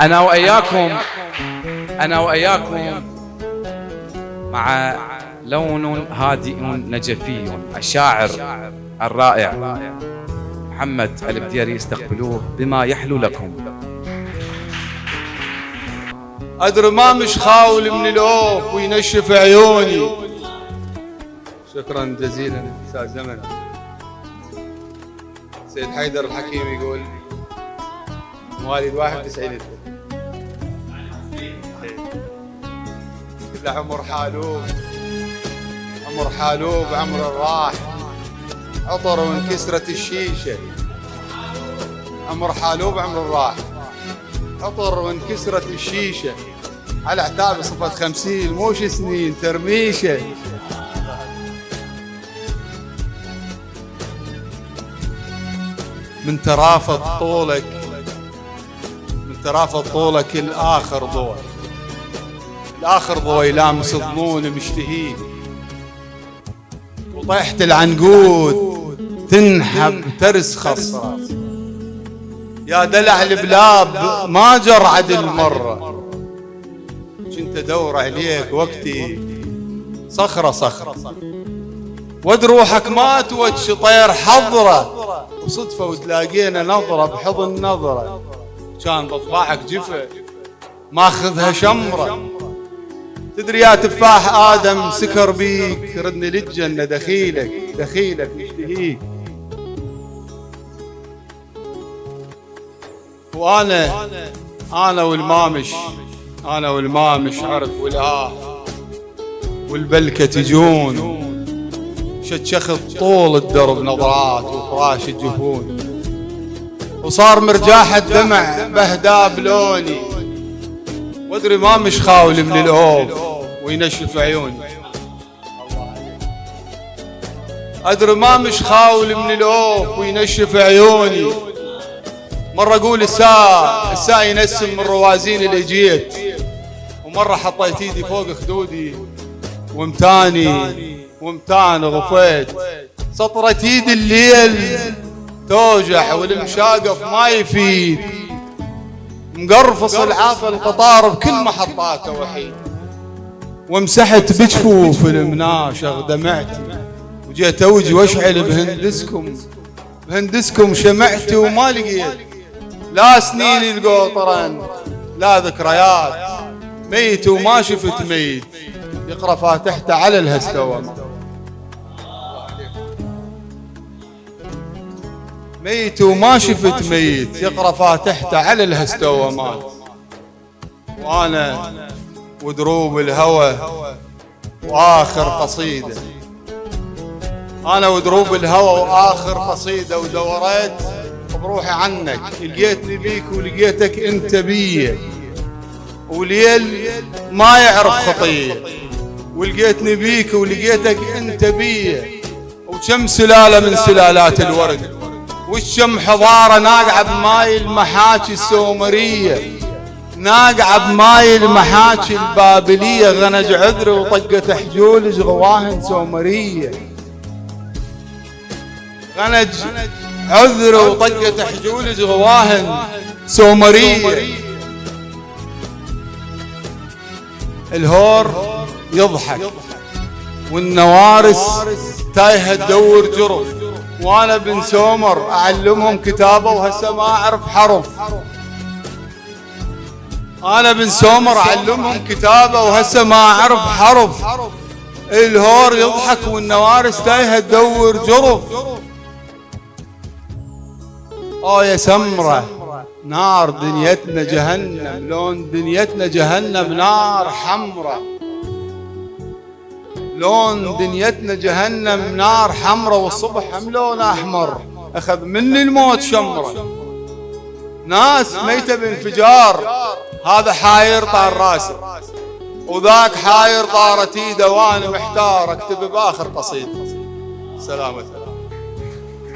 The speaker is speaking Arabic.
أنا وإياكم أنا وإياكم مع لون هادئ نجفي الشاعر الرائع محمد البديري استقبلوه بما يحلو لكم. أدري ما مش خاول من الأوف وينشف عيوني. شكرا جزيلا أستاذ زمن. سيد حيدر الحكيم يقول مواليد 91 كله عمر حالوب. عمر حالوب عمر الراح عطر وانكسرت الشيشة. عمر حالوب عمر الراح عطر وانكسرت الشيشة. على عتاب صفة خمسين موش سنين ترميشة. من ترافض طولك من ترافض طولك الآخر ضوء الآخر ضوء يلامس الظنون مشتهيه وطيحت العنقود. تنحب ترسخص. يا دلع البلاب ما جرعد المرة. كنت أدور عليك وقتي. صخرة صخرة. ود روحك ما توجه طير حضرة. وصدفة وتلاقينا نظرة بحضن نظرة. كان بطباعك جفة ماخذها شمرة. تدري يا تفاح آدم سكر بيك ردني للجنة دخيلك دخيلك يشتهيك وأنا أنا والمامش أنا والمامش عرف والآه والبلكة تجون. شتشخط طول الدرب نظرات وفراش الجفون. وصار مرجاح الدمع بهداب لوني. وادري ما مش خاول من الاوف وينشف عيوني. ادري ما مش خاول من الاوف وينشف عيوني. مرة أقول الساعة الساعة ينسم من روازين اللي جيت. ومرة حطيت إيدي فوق خدودي ومتاني ومتاني غفيت. سطرة ايد الليل توجع والمشاقف ما يفيد. مقرفص العافى القطار بكل محطاته وحيد ومسحت بجفوف المناشغ دمعتي وجيت أوجي وأشعل بهندسكم. بهندسكم شمعتي وما لقيت. لا سنين القطرن لا ذكريات. ميت وما شفت ميت. يقرا فاتحته على الهستوم ميت وما شفت ميت. يقرأ فاتحته على الهستومات وأنا ودروب الهوى وآخر قصيدة. أنا ودروب الهوى وآخر قصيدة ودوريت بروحي عنك. لقيتني بيك ولقيتك أنت بي وليل ما يعرف خطيه ولقيتني بيك ولقيتك أنت بي وكم سلالة من سلالات الورد. والشم حضاره ناقعه بماي المحاكي السومريه ناقعه بماي المحاكي البابليه غنج عذر وطقه حجول غواهن سومريه. غنج عذر وطقة حجول غواهن سومرية. الهور يضحك والنوارس تايهة تدور جرف وأنا بن سومر أعلمهم كتابه وهسه ما أعرف حرف أنا بن سومر أعلمهم كتابه وهسه ما أعرف حرف الهور يضحك والنوارس تايهة تدور جرف آه يا سمرة نار دنيتنا جهنم لون دنيتنا جهنم نار حمرة. لون دنيتنا جهنم نار حمرة والصبح هم لون أحمر؟ أخذ مني الموت شمرة ناس ميتة بانفجار. هذا حاير طار راسه وذاك حاير طارت ايده وأنا محتار اكتب بآخر قصيده سلامة